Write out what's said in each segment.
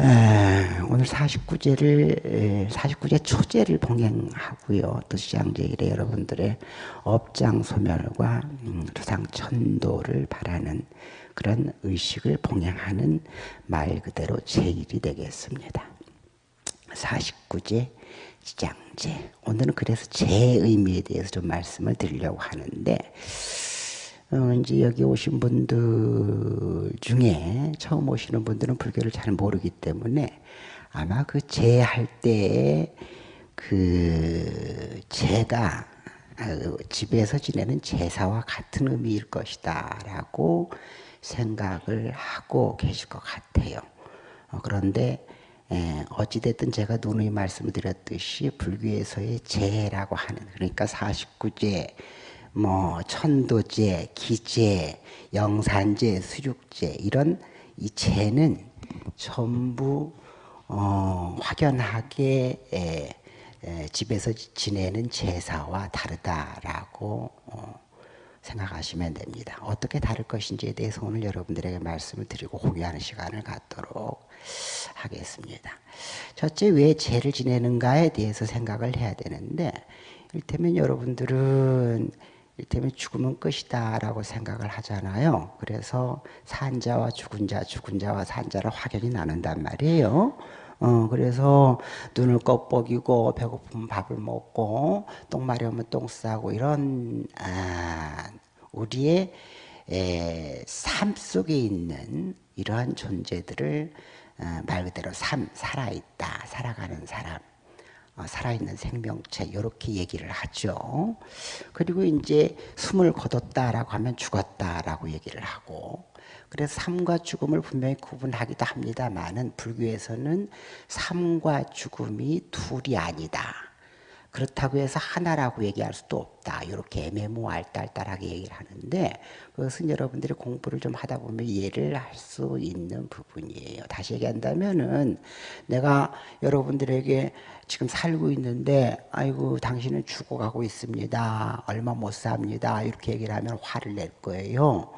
오늘 49제를 49제 초제를 봉행하고요. 또 시장제일에 여러분들의 업장 소멸과 음, 조상 천도를 바라는 그런 의식을 봉행하는 말 그대로 제일이 되겠습니다. 49제 시장제 오늘은 그래서 제 의미에 대해서 좀 말씀을 드리려고 하는데 어, 이제 여기 오신 분들 중에 처음 오시는 분들은 불교를 잘 모르기 때문에 아마 그 제할 때에 그 제가 어, 집에서 지내는 제사와 같은 의미일 것이다 라고 생각을 하고 계실 것 같아요. 어, 그런데 어찌됐든 제가 누누이 말씀을 드렸듯이 불교에서의 제라고 하는 그러니까 49제 뭐 천도제, 기제, 영산제, 수륙제 이런 이 제는 전부 어, 확연하게 에, 에, 집에서 지내는 제사와 다르다라고 어, 생각하시면 됩니다. 어떻게 다를 것인지에 대해서 오늘 여러분들에게 말씀을 드리고 공유하는 시간을 갖도록 하겠습니다. 첫째 왜 제를 지내는가에 대해서 생각을 해야 되는데 일테면 여러분들은 이를테면 죽으면 끝이다 라고 생각을 하잖아요. 그래서 산자와 죽은 자, 죽은 자와 산자를 확연히 나눈단 말이에요. 어, 그래서 눈을 껍벅이고 배고프면 밥을 먹고 똥 마려우면 똥 싸고 이런 아, 우리의 에, 삶 속에 있는 이러한 존재들을 어, 말 그대로 삶 살아있다 살아가는 사람 어, 살아있는 생명체 이렇게 얘기를 하죠. 그리고 이제 숨을 거뒀다라고 하면 죽었다라고 얘기를 하고 그래서 삶과 죽음을 분명히 구분하기도 합니다만은 불교에서는 삶과 죽음이 둘이 아니다. 그렇다고 해서 하나라고 얘기할 수도 없다. 이렇게 애매모알딸딸하게 얘기를 하는데 그것은 여러분들이 공부를 좀 하다 보면 이해를 할 수 있는 부분이에요. 다시 얘기한다면은 내가 여러분들에게 지금 살고 있는데 아이고 당신은 죽어가고 있습니다. 얼마 못 삽니다. 이렇게 얘기를 하면 화를 낼 거예요.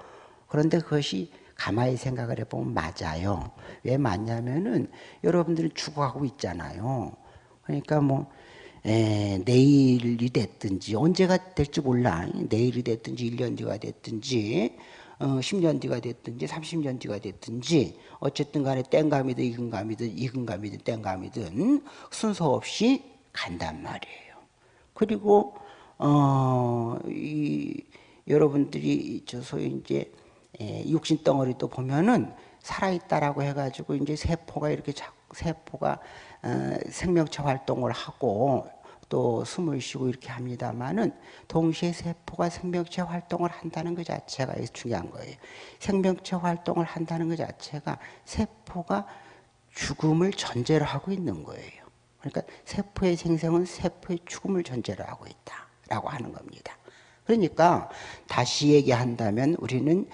그런데 그것이 가만히 생각을 해보면 맞아요. 왜 맞냐면은 여러분들은 죽어가고 있잖아요. 그러니까 뭐 에, 내일이 됐든지 언제가 될지 몰라. 내일이 됐든지 1년 뒤가 됐든지 어, 10년 뒤가 됐든지 30년 뒤가 됐든지 어쨌든 간에 땡감이든 이근감이든 이근감이든 땡감이든 순서 없이 간단 말이에요. 그리고 어, 이, 여러분들이 저 소위 이제 에, 육신 덩어리도 보면은 살아있다라고 해가지고 이제 세포가 이렇게 세포가 어, 생명체 활동을 하고 또 숨을 쉬고 이렇게 합니다만은 동시에 세포가 생명체 활동을 한다는 것 자체가 중요한 거예요. 생명체 활동을 한다는 것 자체가 세포가 죽음을 전제로 하고 있는 거예요. 그러니까 세포의 생성은 세포의 죽음을 전제로 하고 있다라고 하는 겁니다. 그러니까 다시 얘기한다면 우리는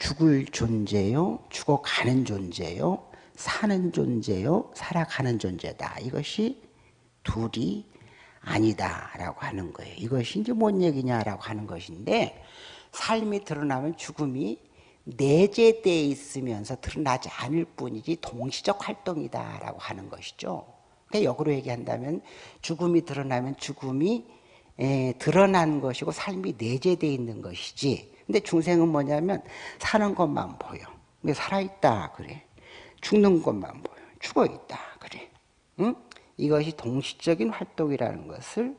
죽을 존재요, 죽어가는 존재요, 사는 존재요, 살아가는 존재다. 이것이 둘이 아니다라고 하는 거예요. 이것이 이제 뭔 얘기냐라고 하는 것인데 삶이 드러나면 죽음이 내재되어 있으면서 드러나지 않을 뿐이지 동시적 활동이다라고 하는 것이죠. 그러니까 역으로 얘기한다면 죽음이 드러나면 죽음이 에, 드러난 것이고 삶이 내재되어 있는 것이지. 근데 중생은 뭐냐면 사는 것만 보여. 근데 살아있다 그래. 죽는 것만 보여. 죽어 있다 그래. 응? 이것이 동시적인 활동이라는 것을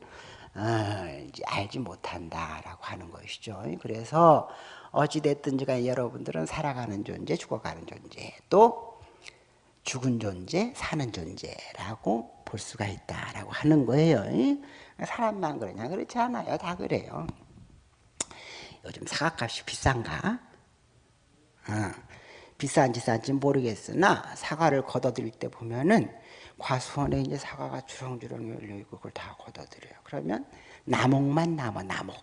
어, 알지 못한다라고 하는 것이죠. 그래서 어찌됐든지 간에 여러분들은 살아가는 존재, 죽어가는 존재, 또 죽은 존재, 사는 존재라고 볼 수가 있다라고 하는 거예요. 사람만 그러냐? 그렇지 않아요. 다 그래요. 요즘 사과값이 비싼가? 어, 비싼지 싼지 모르겠으나 사과를 걷어들일 때 보면은 과수원에 이제 사과가 주렁주렁 열려 있고 그걸 다 걷어들여요. 그러면 나목만 남아, 나목.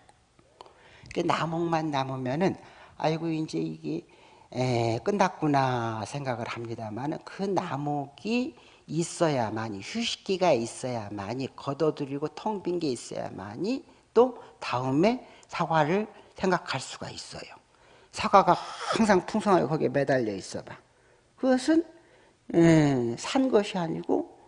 그 나목만 남으면은, 아이고, 이제 이게, 에, 끝났구나 생각을 합니다만, 그 나목이 있어야만이, 휴식기가 있어야만이, 걷어들이고 텅 빈 게 있어야만이, 또 다음에 사과를 생각할 수가 있어요. 사과가 항상 풍성하게 거기에 매달려 있어 봐. 그것은 에, 산 것이 아니고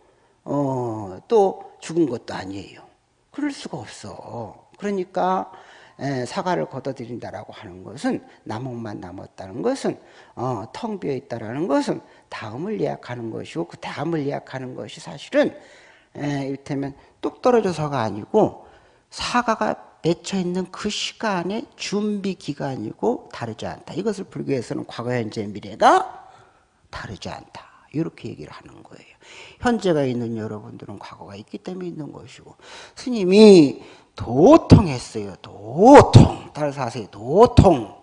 어, 또 죽은 것도 아니에요. 그럴 수가 없어. 그러니까 에, 사과를 걷어들인다라고 하는 것은 나목만 남았다는 것은 어, 텅 비어 있다라는 것은 다음을 예약하는 것이고 그 다음을 예약하는 것이 사실은 에, 이를테면 뚝 떨어져서가 아니고 사과가 맺혀 있는 그 시간의 준비 기간이고 다르지 않다. 이것을 불교에서는 과거, 현재, 미래가 다르지 않다. 이렇게 얘기를 하는 거예요. 현재가 있는 여러분들은 과거가 있기 때문에 있는 것이고 스님이 도통했어요. 도통. 따라서 하세요. 도통.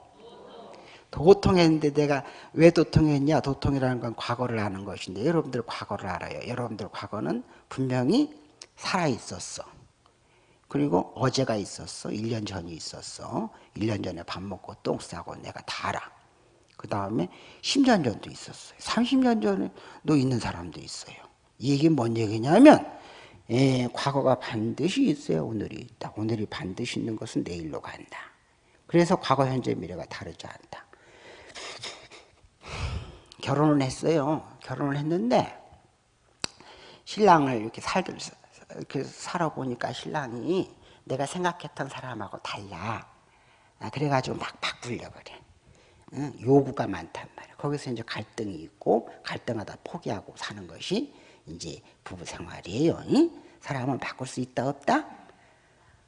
도통했는데 내가 왜 도통했냐? 도통이라는 건 과거를 아는 것인데 여러분들 과거를 알아요. 여러분들 과거는 분명히 살아 있었어. 그리고 어제가 있었어. 1년 전이 있었어. 1년 전에 밥 먹고 똥 싸고 내가 다 알아. 그 다음에 10년 전도 있었어요. 30년 전에도 있는 사람도 있어요. 이 얘기는 뭔 얘기냐면 예, 과거가 반드시 있어야 오늘이 있다. 오늘이 반드시 있는 것은 내일로 간다. 그래서 과거, 현재, 미래가 다르지 않다. 결혼을 했어요. 결혼을 했는데 신랑을 이렇게 살들 이렇게 살아보니까 신랑이 내가 생각했던 사람하고 달라. 아, 그래가지고 막 바꾸려 그래. 응? 요구가 많단 말이야. 거기서 이제 갈등이 있고 갈등하다 포기하고 사는 것이 이제 부부 생활이에요. 응? 사람은 바꿀 수 있다 없다?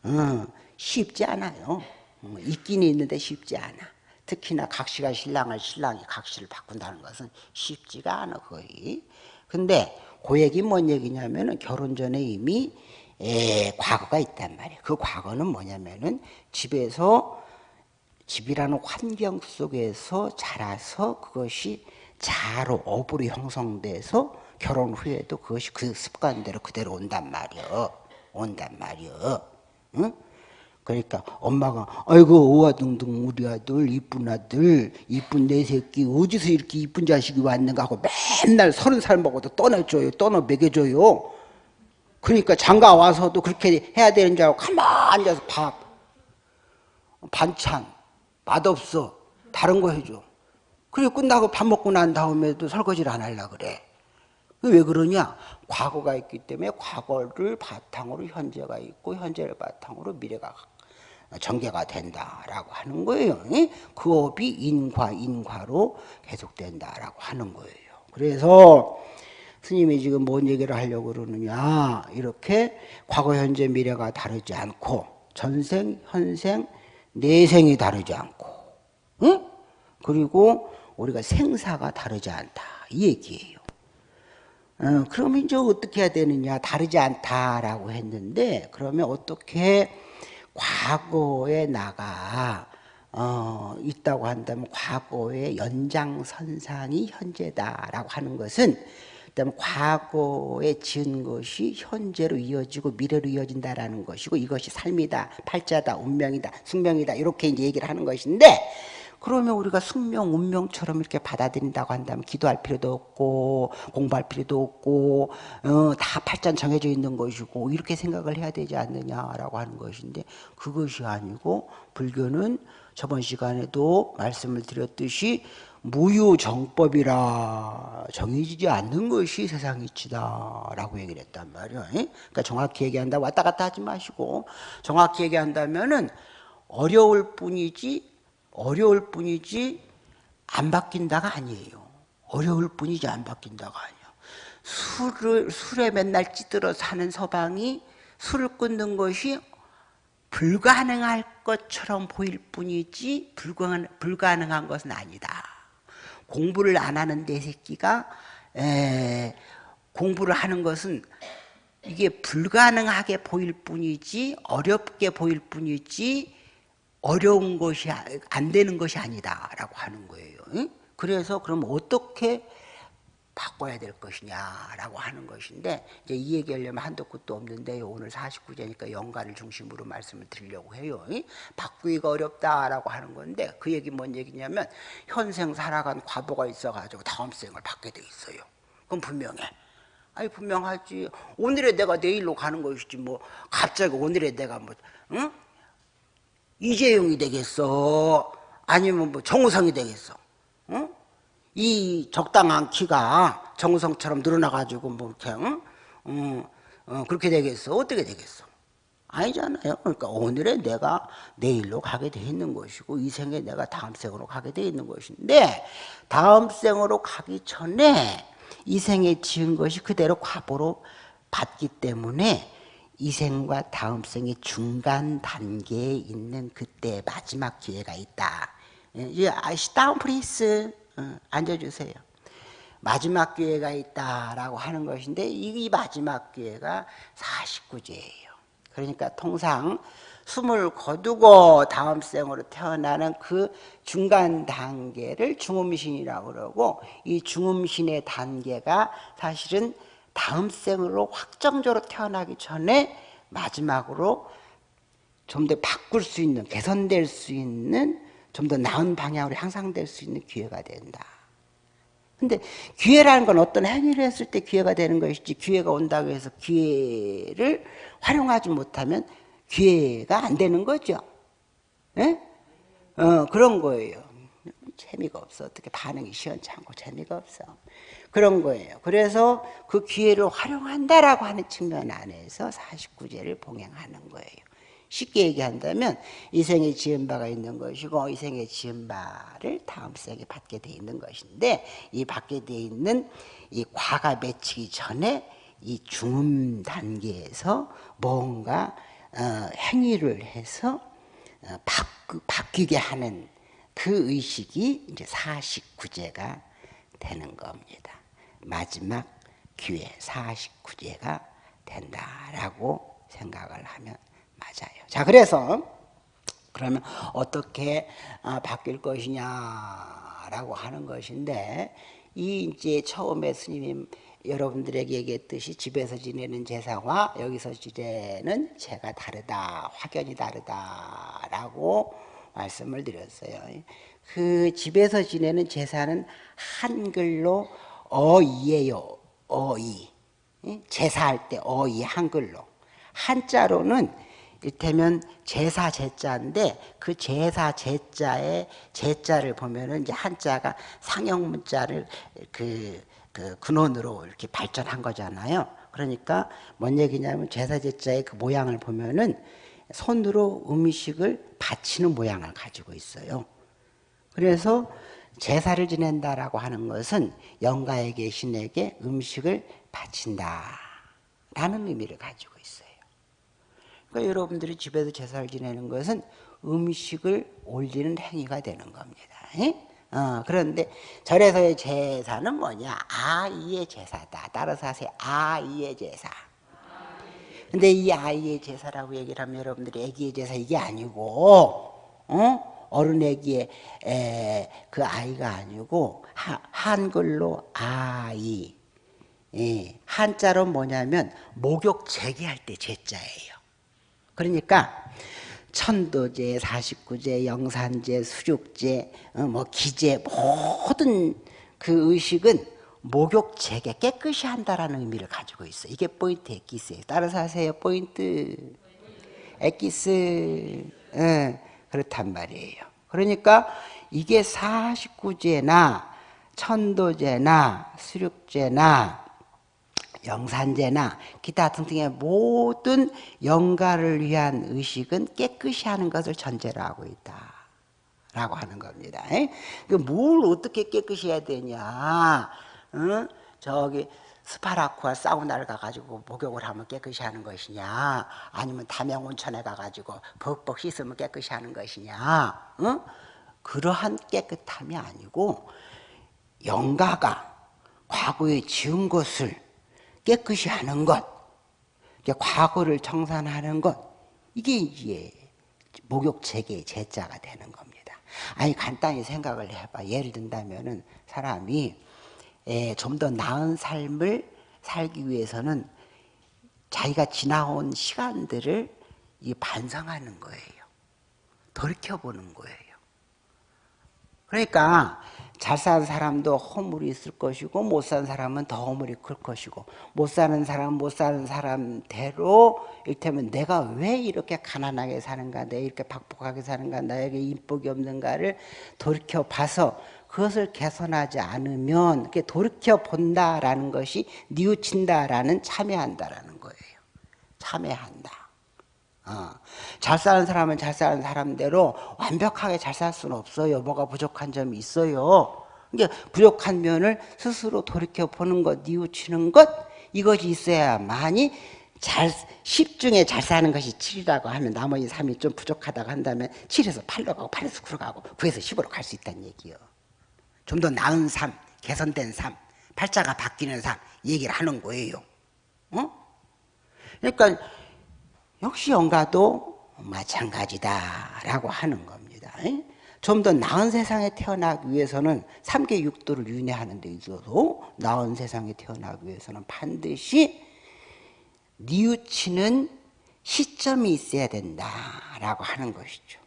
응, 쉽지 않아요. 응, 있긴 있는데 쉽지 않아. 특히나 각시가 신랑을 신랑이 각시를 바꾼다는 것은 쉽지가 않아 거의. 근데 그 얘기 뭔 얘기냐면은 결혼 전에 이미 에, 과거가 있단 말이에요. 그 과거는 뭐냐면은 집에서 집이라는 환경 속에서 자라서 그것이 자로 업으로 형성돼서 결혼 후에도 그것이 그 습관대로 그대로 온단 말이요. 온단 말이요. 응? 그러니까 엄마가 아이고 오아둥둥 우리 아들 이쁜 아들 이쁜 내 새끼 어디서 이렇게 이쁜 자식이 왔는가 하고 맨날 서른 살 먹어도 떠나줘요 떠나 먹여줘요. 그러니까 장가 와서도 그렇게 해야 되는 줄 알고 가만히 앉아서 밥 반찬 맛없어. 다른 거 해줘. 그리고 끝나고 밥 먹고 난 다음에도 설거지를 안 하려 그래. 왜 그러냐? 과거가 있기 때문에 과거를 바탕으로 현재가 있고 현재를 바탕으로 미래가 전개가 된다라고 하는 거예요. 그 업이 인과 인과로 계속된다라고 하는 거예요. 그래서 스님이 지금 뭔 얘기를 하려고 그러느냐 이렇게 과거 현재 미래가 다르지 않고 전생 현생 내생이 다르지 않고 응? 그리고 우리가 생사가 다르지 않다 이 얘기예요. 어, 그러면 이제 어떻게 해야 되느냐 다르지 않다라고 했는데 그러면 어떻게 과거에 나가 어, 있다고 한다면 과거의 연장선상이 현재다라고 하는 것은 그다음에 과거에 지은 것이 현재로 이어지고 미래로 이어진다라는 것이고 이것이 삶이다, 팔자다, 운명이다, 숙명이다 이렇게 이제 얘기를 하는 것인데 그러면 우리가 숙명, 운명처럼 이렇게 받아들인다고 한다면 기도할 필요도 없고 공부할 필요도 없고 어, 다 팔자 정해져 있는 것이고 이렇게 생각을 해야 되지 않느냐라고 하는 것인데 그것이 아니고 불교는 저번 시간에도 말씀을 드렸듯이 무유정법이라 정해지지 않는 것이 세상 이치다라고 얘기를 했단 말이에요. 그러니까 정확히 얘기한다 왔다 갔다 하지 마시고 정확히 얘기한다면은 어려울 뿐이지 어려울 뿐이지 안 바뀐다가 아니에요. 어려울 뿐이지 안 바뀐다가 아니에요. 술을, 술에 맨날 찌들어 사는 서방이 술을 끊는 것이 불가능할 것처럼 보일 뿐이지 불가능, 불가능한 것은 아니다. 공부를 안 하는 내 새끼가 에, 공부를 하는 것은 이게 불가능하게 보일 뿐이지 어렵게 보일 뿐이지 어려운 것이 안 되는 것이 아니다라고 하는 거예요. 그래서 그럼 어떻게 바꿔야 될 것이냐라고 하는 것인데 이제 이 얘기하려면 한도 끝도 없는데 오늘 49제니까 연가를 중심으로 말씀을 드리려고 해요. 바꾸기가 어렵다라고 하는 건데 그 얘기 뭔 얘기냐면 현생 살아간 과보가 있어가지고 다음 생을 받게 돼 있어요. 그럼 분명해. 아니 분명하지. 오늘의 내가 내일로 가는 것이지 뭐 갑자기 오늘의 내가 뭐 응? 이재용이 되겠어? 아니면 뭐 정우성이 되겠어? 어? 이 적당한 키가 정우성처럼 늘어나가지고 뭐 이렇게 응? 어, 어, 그렇게 되겠어? 어떻게 되겠어? 아니잖아요. 그러니까 오늘의 내가 내일로 가게 돼 있는 것이고 이 생에 내가 다음 생으로 가게 돼 있는 것인데 다음 생으로 가기 전에 이 생에 지은 것이 그대로 과보로 받기 때문에 이 생과 다음 생의 중간 단계에 있는 그때 마지막 기회가 있다. 예, down please 어, 앉아주세요. 마지막 기회가 있다라고 하는 것인데 이 마지막 기회가 49제예요. 그러니까 통상 숨을 거두고 다음 생으로 태어나는 그 중간 단계를 중음신이라고 그러고 이 중음신의 단계가 사실은 다음 생으로 확정적으로 태어나기 전에 마지막으로 좀 더 바꿀 수 있는 개선될 수 있는 좀 더 나은 방향으로 향상될 수 있는 기회가 된다. 근데 기회라는 건 어떤 행위를 했을 때 기회가 되는 것이지 기회가 온다고 해서 기회를 활용하지 못하면 기회가 안 되는 거죠. 예? 어, 그런 거예요. 재미가 없어. 어떻게 반응이 시원찮고 재미가 없어. 그런 거예요. 그래서 그 기회를 활용한다라고 하는 측면 안에서 49제를 봉행하는 거예요. 쉽게 얘기한다면 이 생에 지은 바가 있는 것이고 이 생에 지은 바를 다음 생에 받게 돼 있는 것인데 이 받게 돼 있는 이 과가 맺히기 전에 이 중음 단계에서 뭔가 어, 행위를 해서 어, 바뀌, 게 하는 그 의식이 이제 49제가 되는 겁니다. 마지막 기회 49제가 된다라고 생각을 하면 맞아요. 자, 그래서 그러면 어떻게 아, 바뀔 것이냐라고 하는 것인데 이 이제 처음에 스님이 여러분들에게 얘기했듯이 집에서 지내는 제사와 여기서 지내는 제가 다르다, 확연히 다르다라고 말씀을 드렸어요. 그 집에서 지내는 제사는 한글로 어이예요. 어이. 제사할 때 어이 한글로. 한자로는 이를테면 제사 제자인데 그 제사 제자의 제자를 보면은 이제 한자가 상형 문자를 그, 그 근원으로 이렇게 발전한 거잖아요. 그러니까 뭔 얘기냐면 제사 제자의 그 모양을 보면은 손으로 음식을 바치는 모양을 가지고 있어요. 그래서 제사를 지낸다라고 하는 것은 영가에게 신에게 음식을 바친다라는 의미를 가지고 있어요. 그러니까 여러분들이 집에서 제사를 지내는 것은 음식을 올리는 행위가 되는 겁니다. 어, 그런데 절에서의 제사는 뭐냐? 아이의 제사다. 따라서 하세요. 아이의 제사. 근데 이 아이의 제사라고 얘기를 하면 여러분들이 애기의 제사 이게 아니고, 어? 어른에게 그 아이가 아니고 하, 한글로 아이 예, 한자로 뭐냐면 목욕 재개할 때 제자예요. 그러니까 천도제, 사십구제, 영산제, 수육제, 어, 뭐 기제 모든 그 의식은 목욕 재개 깨끗이 한다라는 의미를 가지고 있어. 이게 포인트 엑기스예요. 따라서 하세요. 포인트 엑기스. 예. 그렇단 말이에요. 그러니까 이게 49제나 천도제나 수륙제나 영산제나 기타 등등의 모든 영가를 위한 의식은 깨끗이 하는 것을 전제로 하고 있다. 라고 하는 겁니다. 그뭘 어떻게 깨끗이 해야 되냐. 응? 저기 스파라쿠와 사우나를 가가지고 목욕을 하면 깨끗이 하는 것이냐? 아니면 담양온천에 가가지고 벅벅 씻으면 깨끗이 하는 것이냐? 어? 그러한 깨끗함이 아니고 영가가 과거에 지은 것을 깨끗이 하는 것 과거를 청산하는 것 이게 이제 목욕 체계의 제자가 되는 겁니다. 아니 간단히 생각을 해봐. 예를 든다면 사람이 예, 좀 더 나은 삶을 살기 위해서는 자기가 지나온 시간들을 반성하는 거예요. 돌이켜보는 거예요. 그러니까 잘 사는 사람도 허물이 있을 것이고 못 사는 사람은 더 허물이 클 것이고 못 사는 사람은 못 사는 사람대로 이를테면 내가 왜 이렇게 가난하게 사는가 내 이렇게 박복하게 사는가 나에게 인복이 없는가를 돌이켜봐서 그것을 개선하지 않으면 돌이켜 본다라는 것이 뉘우친다라는 참여한다라는 거예요. 참여한다. 어. 잘 사는 사람은 잘 사는 사람대로 완벽하게 잘 살 수는 없어요. 뭐가 부족한 점이 있어요. 그러니까 부족한 면을 스스로 돌이켜 보는 것, 뉘우치는 것 이것이 있어야만이 잘 10 중에 잘 사는 것이 7이라고 하면 나머지 3이 좀 부족하다고 한다면 7에서 8로 가고 8에서 9로 가고 9에서 10으로 갈 수 있다는 얘기요. 좀 더 나은 삶, 개선된 삶, 팔자가 바뀌는 삶 얘기를 하는 거예요. 어? 그러니까 역시 영가도 마찬가지다라고 하는 겁니다. 좀 더 나은 세상에 태어나기 위해서는 3계 육도를 윤회하는 데 있어서 나은 세상에 태어나기 위해서는 반드시 뉘우치는 시점이 있어야 된다라고 하는 것이죠.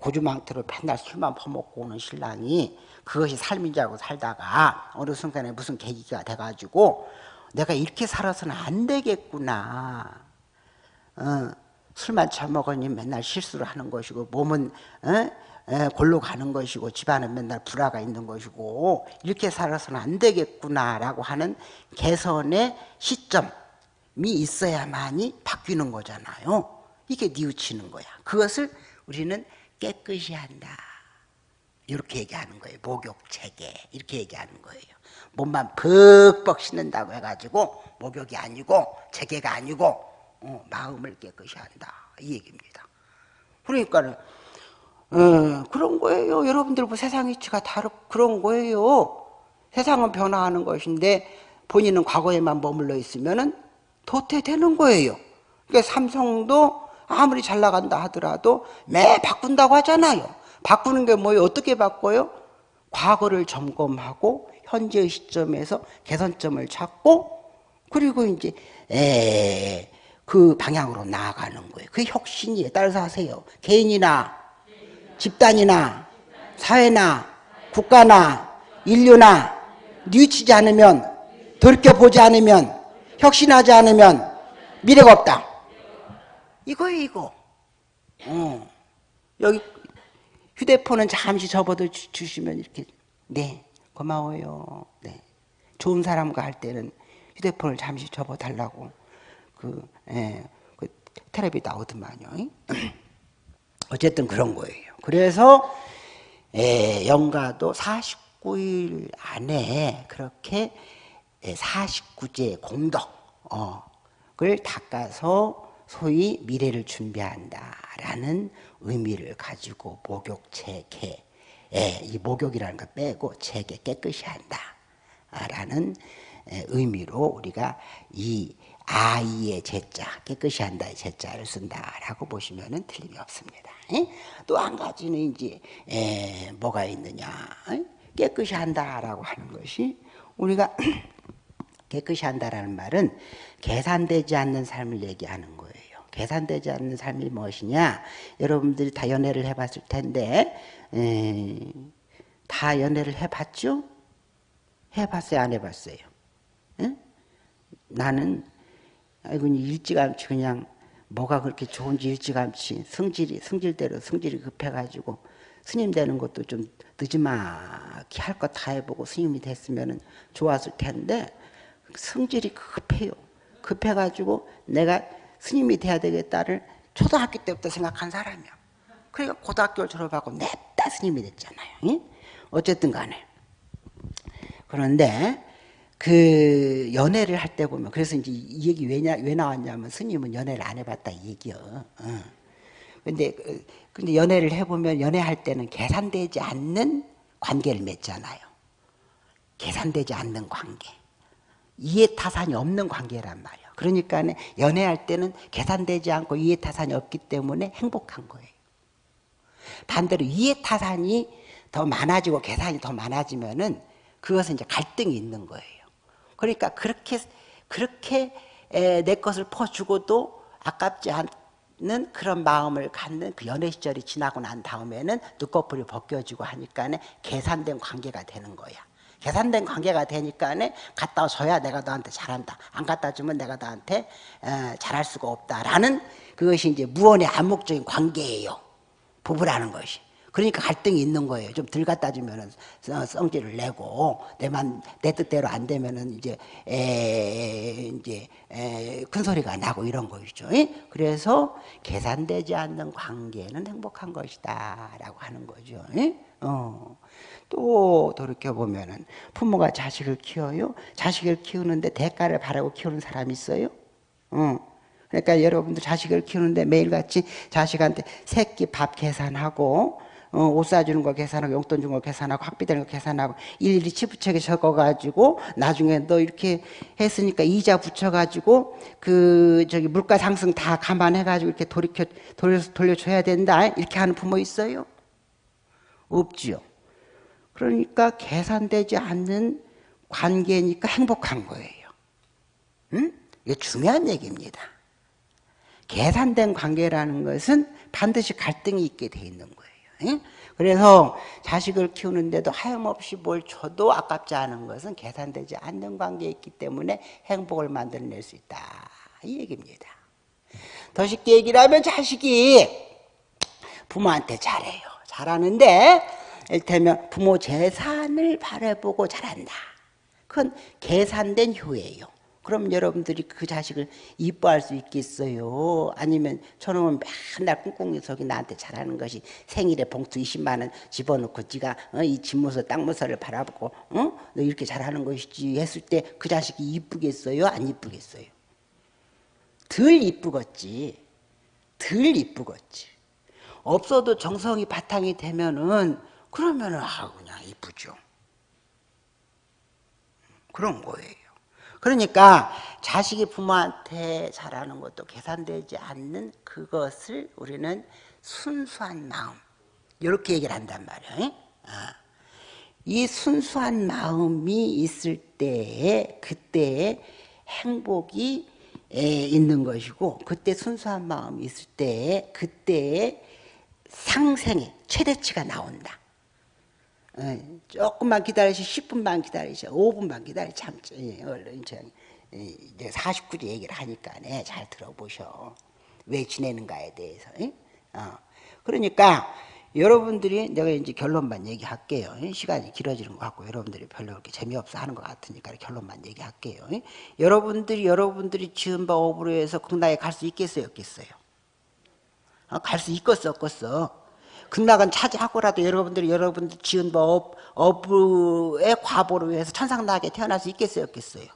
고주망태로 맨날 술만 퍼먹고 오는 신랑이 그것이 삶인 줄 알고 살다가 어느 순간에 무슨 계기가 돼가지고 내가 이렇게 살아서는 안 되겠구나. 어, 술만 처먹으니 맨날 실수를 하는 것이고 몸은 어? 에, 골로 가는 것이고 집안은 맨날 불화가 있는 것이고 이렇게 살아서는 안 되겠구나라고 하는 개선의 시점 미 있어야만이 바뀌는 거잖아요. 이게 뉘우치는 거야. 그것을 우리는 깨끗이 한다. 이렇게 얘기하는 거예요. 목욕 체계 이렇게 얘기하는 거예요. 몸만 벅벅 씻는다고 해가지고 목욕이 아니고 체계가 아니고 어, 마음을 깨끗이 한다 이 얘기입니다. 그러니까는 어, 그런 거예요. 여러분들 뭐 세상 이치가 다르 그런 거예요. 세상은 변화하는 것인데 본인은 과거에만 머물러 있으면은 도태되는 거예요. 그러니까 삼성도 아무리 잘 나간다 하더라도 매 바꾼다고 하잖아요. 바꾸는 게 뭐예요? 어떻게 바꿔요? 과거를 점검하고 현재의 시점에서 개선점을 찾고 그리고 이제 에, 그 방향으로 나아가는 거예요. 그 혁신이에요. 따라서 하세요. 개인이나 집단이나 사회나 국가나 인류나 뉘우치지 않으면 돌이켜보지 않으면 혁신하지 않으면 미래가 없다. 이거예요, 이거. 어. 여기 휴대폰은 잠시 접어도 주, 시면 이렇게 네 고마워요. 네 좋은 사람과 할 때는 휴대폰을 잠시 접어 달라고 그, 예, 그 텔레비 나오더만요. 어쨌든 그런 거예요. 그래서 예, 영가도 49일 안에 그렇게 49제 공덕을 닦아서 소위 미래를 준비한다라는 의미를 가지고 목욕체계 예, 이 목욕이라는 걸 빼고 체계 깨끗이 한다라는 의미로 우리가 이 아이의 제자 깨끗이 한다의 제자를 쓴다라고 보시면 틀림이 없습니다. 또 한 가지는 이제 뭐가 있느냐 깨끗이 한다라고 하는 것이 우리가 깨끗이 한다라는 말은 계산되지 않는 삶을 얘기하는 거예요. 계산되지 않는 삶이 무엇이냐? 여러분들이 다 연애를 해봤을 텐데 에, 다 연애를 해봤죠? 해봤어요? 안 해봤어요? 에? 나는 아이고 일찌감치 그냥 뭐가 그렇게 좋은지 일찌감치 성질이 성질대로 성질이 급해가지고 스님 되는 것도 좀 늦지막히 할 것 다 해보고 스님이 됐으면 좋았을 텐데 성질이 급해요. 급해가지고 내가 스님이 돼야 되겠다를 초등학교 때부터 생각한 사람이야. 그러니까 고등학교를 졸업하고 냅다 스님이 됐잖아요. 응? 어쨌든 간에. 그런데 그 연애를 할 때 보면 그래서 이제 이 얘기 왜냐 왜 나왔냐면 스님은 연애를 안 해봤다 이 얘기요. 어. 근데 근데 연애를 해보면 연애할 때는 계산되지 않는 관계를 맺잖아요. 계산되지 않는 관계. 이해 타산이 없는 관계란 말이야. 그러니까 연애할 때는 계산되지 않고 이해타산이 없기 때문에 행복한 거예요. 반대로 이해타산이 더 많아지고 계산이 더 많아지면은 그것은 이제 갈등이 있는 거예요. 그러니까 그렇게 그렇게 내 것을 퍼주고도 아깝지 않는 그런 마음을 갖는 그 연애 시절이 지나고 난 다음에는 눈꺼풀이 벗겨지고 하니까 계산된 관계가 되는 거야. 계산된 관계가 되니까 갖다 줘야 내가 너한테 잘한다. 안 갖다 주면 내가 너한테 잘할 수가 없다라는 그것이 이제 무언의 암묵적인 관계예요. 부부라는 것이. 그러니까 갈등이 있는 거예요. 좀 덜 갖다 주면은 성질을 내고 내만 내 뜻대로 안 되면은 이제 에 이제 에, 큰 소리가 나고 이런 거죠. 그래서 계산되지 않는 관계는 행복한 것이다라고 하는 거죠. 어. 또 돌이켜 보면은 부모가 자식을 키워요. 자식을 키우는데 대가를 바라고 키우는 사람이 있어요. 어. 그러니까 여러분들 자식을 키우는데 매일같이 자식한테 새끼 밥 계산하고 어, 옷 사주는 거 계산하고 용돈 준거 계산하고 학비 되는 거 계산하고 일일이 치부책에 적어가지고 나중에 너 이렇게 했으니까 이자 붙여가지고 그 저기 물가 상승 다 감안해가지고 이렇게 돌이켜 돌려 돌려줘야 된다 이렇게 하는 부모 있어요? 없지요. 그러니까 계산되지 않는 관계니까 행복한 거예요. 응? 이게 중요한 얘기입니다. 계산된 관계라는 것은 반드시 갈등이 있게 돼 있는 거예요. 그래서 자식을 키우는데도 하염없이 뭘 줘도 아깝지 않은 것은 계산되지 않는 관계에 있기 때문에 행복을 만들어낼 수 있다. 이 얘기입니다. 더 쉽게 얘기를 하면 자식이 부모한테 잘해요. 잘하는데 일테면 부모 재산을 바라보고 잘한다. 그건 계산된 효예요. 그럼 여러분들이 그 자식을 이뻐할 수 있겠어요? 아니면 저놈은 맨날 꿍꿍이 속이 나한테 잘하는 것이 생일에 봉투 20만 원 집어넣고 지가 어, 이 집무서 땅무서를 바라보고 어? 너 이렇게 잘하는 것이지 했을 때 그 자식이 이쁘겠어요? 안 이쁘겠어요? 덜 이쁘겠지. 덜 이쁘겠지. 없어도 정성이 바탕이 되면은 그러면은 아 그냥 이쁘죠. 그런 거예요. 그러니까 자식이 부모한테 잘하는 것도 계산되지 않는 그것을 우리는 순수한 마음 이렇게 얘기를 한단 말이에요. 아. 이 순수한 마음이 있을 때에 그때에 행복이 있는 것이고 그때 순수한 마음이 있을 때에 그때에 상생의 최대치가 나온다. 예, 조금만 기다리시 10분만 기다리시 5분만 기다리 참지 예, 얼른 저 이제 49제 얘기를 하니까 네, 잘 들어보셔. 왜 지내는가에 대해서 어. 그러니까 여러분들이 내가 이제 결론만 얘기할게요. 시간이 길어지는 것 같고 여러분들이 별로 그렇게 재미없어 하는 것 같으니까 결론만 얘기할게요. 여러분들이 여러분들이 지은 바 업으로 해서 극락에 갈 수 있겠어요? 없겠어요? 어, 갈수 있겠어 없겠어 극락은 차지하고라도 여러분들이 여러분들 지은 법 업의 과보로 위해서 천상나게 태어날 수 있겠어요? 없겠어요?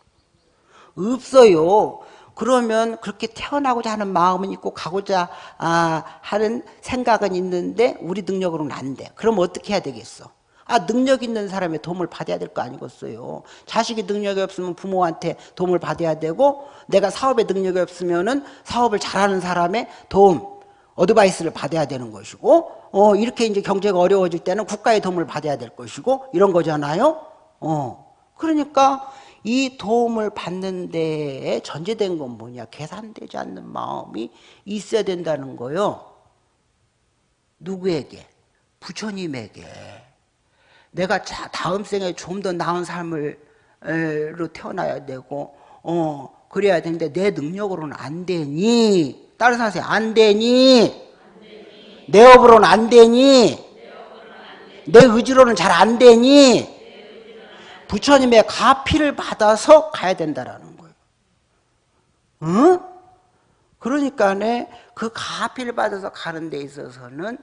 없어요. 그러면 그렇게 태어나고자 하는 마음은 있고 가고자 아, 하는 생각은 있는데 우리 능력으로는 안 돼. 그럼 어떻게 해야 되겠어? 아 능력 있는 사람의 도움을 받아야 될 거 아니겠어요? 자식이 능력이 없으면 부모한테 도움을 받아야 되고 내가 사업에 능력이 없으면 은 사업을 잘하는 사람의 도움 어드바이스를 받아야 되는 것이고 어, 이렇게 이제 경제가 어려워질 때는 국가의 도움을 받아야 될 것이고 이런 거잖아요. 어. 그러니까 이 도움을 받는 데에 전제된 건 뭐냐? 계산되지 않는 마음이 있어야 된다는 거요. 누구에게? 부처님에게. 내가 자, 다음 생에 좀 더 나은 삶을로 태어나야 되고 어 그래야 되는데 내 능력으로는 안 되니 다른 사람이 안 되니 내 업으로는 안 되니 내 의지로는 잘 안 되니 부처님의 가피를 받아서 가야 된다라는 거예요. 응? 그러니까 그 가피를 받아서 가는 데 있어서는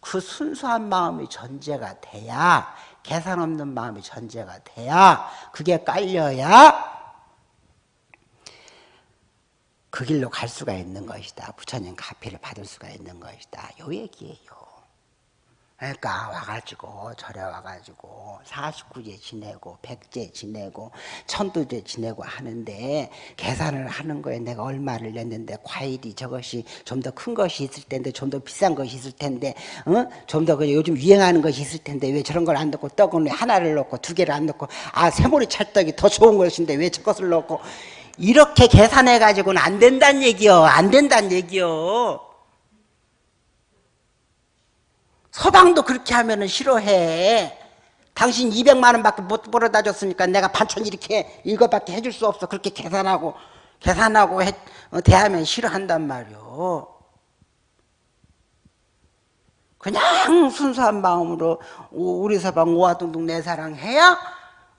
그 순수한 마음이 전제가 돼야 계산 없는 마음이 전제가 돼야 그게 깔려야 그 길로 갈 수가 있는 것이다. 부처님 가피를 받을 수가 있는 것이다. 요 얘기예요. 그러니까 와가지고 절에 와가지고 49제 지내고 100제 지내고 천도제 지내고 하는데 계산을 하는 거에 내가 얼마를 냈는데 과일이 저것이 좀 더 큰 것이 있을 텐데 좀 더 비싼 것이 있을 텐데 어? 좀더 그 요즘 유행하는 것이 있을 텐데 왜 저런 걸 안 넣고 떡은 왜 하나를 넣고 두 개를 안 넣고 아 새머리 찰떡이 더 좋은 것인데 왜 저것을 넣고 이렇게 계산해 가지고는 안 된다는 얘기요. 안 된다는 얘기요. 서방도 그렇게 하면은 싫어해. 당신 200만 원밖에 못 벌어다 줬으니까 내가 반찬 이렇게 이것밖에 해줄 수 없어. 그렇게 계산하고 계산하고 해, 어, 대하면 싫어한단 말이요. 그냥 순수한 마음으로 우리 서방 오화둥둥 내 사랑 해야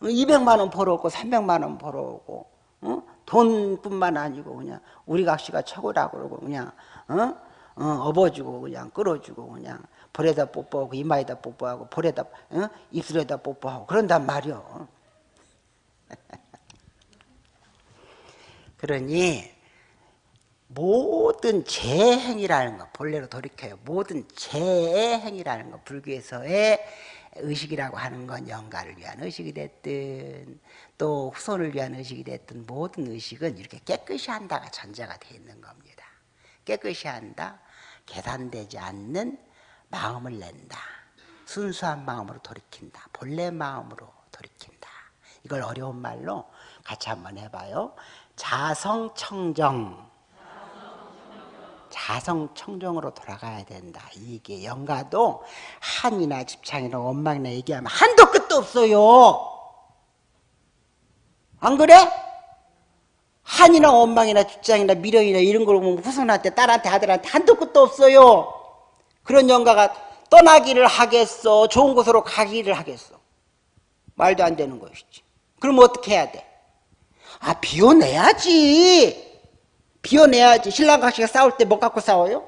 200만 원 벌어오고 300만 원 벌어오고 어? 돈뿐만 아니고 그냥 우리 각시가 최고라고 그러고 그냥 어? 어, 업어주고 그냥 끌어주고 그냥 볼에다 뽀뽀하고 이마에다 뽀뽀하고 볼에다 어? 입술에다 뽀뽀하고 그런단 말이요. 그러니 모든 재행이라는 거 본래로 돌이켜요. 모든 재행이라는 거 불교에서의 의식이라고 하는 건 영가를 위한 의식이 됐든 또 후손을 위한 의식이 됐든 모든 의식은 이렇게 깨끗이 한다가 전제가 되어 있는 겁니다. 깨끗이 한다, 계산되지 않는 마음을 낸다. 순수한 마음으로 돌이킨다. 본래 마음으로 돌이킨다. 이걸 어려운 말로 같이 한번 해봐요. 자성청정. 자성청정으로 돌아가야 된다. 이게 영가도 한이나 집창이나 원망이나 얘기하면 한도 끝도 없어요. 안 그래? 한이나 원망이나 집장이나 미련이나 이런 걸 보면 후손한테 딸한테 아들한테 한도 끝도 없어요. 그런 영가가 떠나기를 하겠어? 좋은 곳으로 가기를 하겠어? 말도 안 되는 것이지. 그럼 어떻게 해야 돼? 아, 비워내야지. 비워내야지. 신랑 각시가 싸울 때 뭐 갖고 싸워요?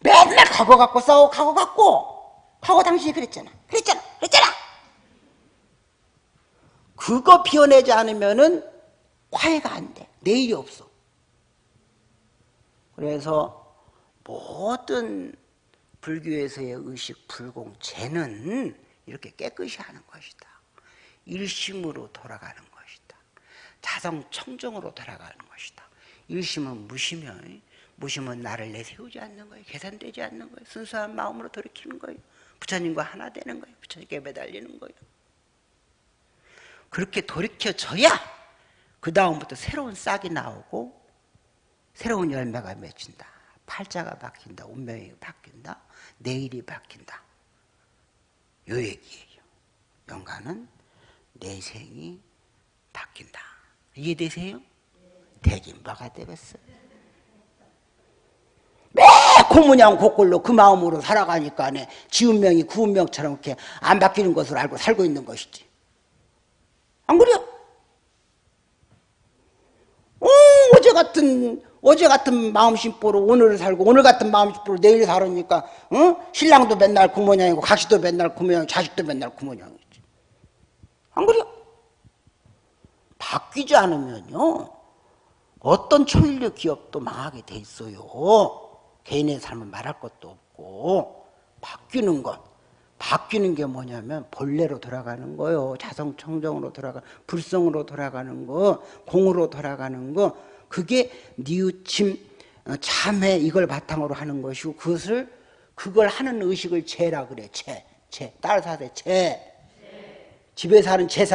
맨날 각오 갖고 싸워, 각오 갖고. 각오 당신이 그랬잖아. 그랬잖아. 그랬잖아. 그거 비워내지 않으면은 화해가 안 돼. 내일이 없어. 그래서 모든 불교에서의 의식 불공제는 이렇게 깨끗이 하는 것이다. 일심으로 돌아가는 것이다. 자성 청정으로 돌아가는 것이다. 일심은 무시면 무심은 나를 내세우지 않는 거예요. 계산되지 않는 거예요. 순수한 마음으로 돌이키는 거예요. 부처님과 하나 되는 거예요. 부처님께 매달리는 거예요. 그렇게 돌이켜져야 그 다음부터 새로운 싹이 나오고 새로운 열매가 맺힌다. 팔자가 바뀐다. 운명이 바뀐다. 내일이 바뀐다. 요 얘기예요. 영가는 내 생이 바뀐다. 이해되세요? 되긴 뭐가 되겠어. 매 고무냥 고꼴로 그 마음으로 살아가니까 네, 지운명이 구운명처럼 이렇게 안 바뀌는 것을 알고 살고 있는 것이지. 안 그래요? 어, 어제 같은 어제 같은 마음심보로 오늘을 살고 오늘 같은 마음심보로 내일 살으니까 어? 신랑도 맨날 그 모양이고 각시도 맨날 그 모양 자식도 맨날 그 모양이지 안 그래요? 바뀌지 않으면요 어떤 초일류 기업도 망하게 돼 있어요. 개인의 삶은 말할 것도 없고 바뀌는 것. 바뀌는 게 뭐냐면 본래로 돌아가는 거요. 자성청정으로 돌아가 불성으로 돌아가는 거 공으로 돌아가는 거. 그게 니우침 어, 참회 이걸 바탕으로 하는 것이고 그것을 그걸 하는 의식을 죄라 그래. 죄, 죄 따라서 하세 죄 집에 사는 제사